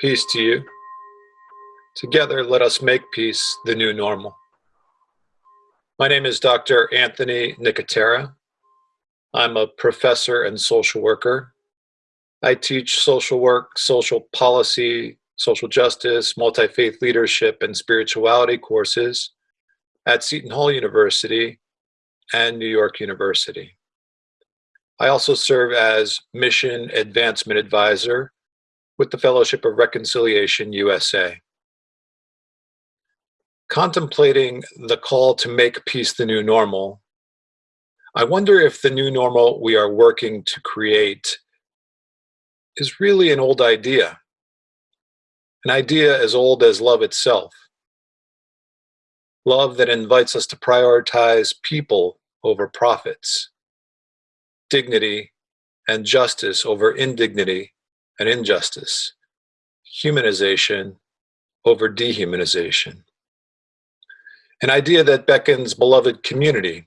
Peace to you. Together, let us make peace the new normal. My name is Dr. Anthony Nicotera. I'm a professor and social worker. I teach social work, social policy, social justice, multi-faith leadership, and spirituality courses at Seton Hall University and New York University. I also serve as Mission Advancement Advisor with the Fellowship of Reconciliation USA. Contemplating the call to make peace the new normal, I wonder if the new normal we are working to create is really an old idea, an idea as old as love itself. Love that invites us to prioritize people over profits, dignity and justice over indignity and injustice, humanization over dehumanization. An idea that beckons beloved community,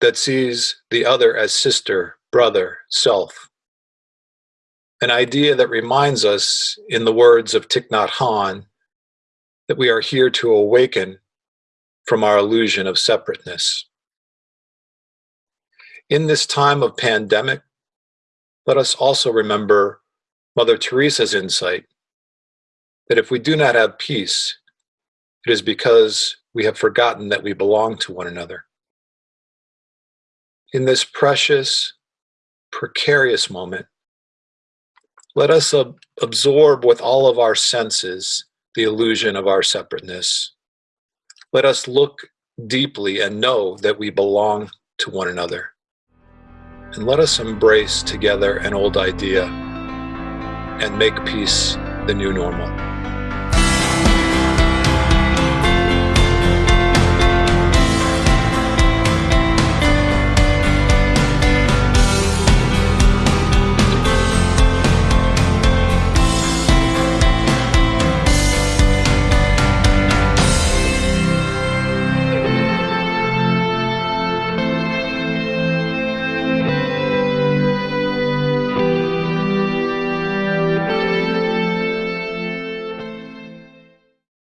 that sees the other as sister, brother, self. An idea that reminds us, in the words of Thich Nhat Hanh, that we are here to awaken from our illusion of separateness. In this time of pandemic, let us also remember Mother Teresa's insight that if we do not have peace, it is because we have forgotten that we belong to one another. In this precious, precarious moment, let us ab absorb with all of our senses the illusion of our separateness. Let us look deeply and know that we belong to one another. And let us embrace together an old idea and make peace the new normal.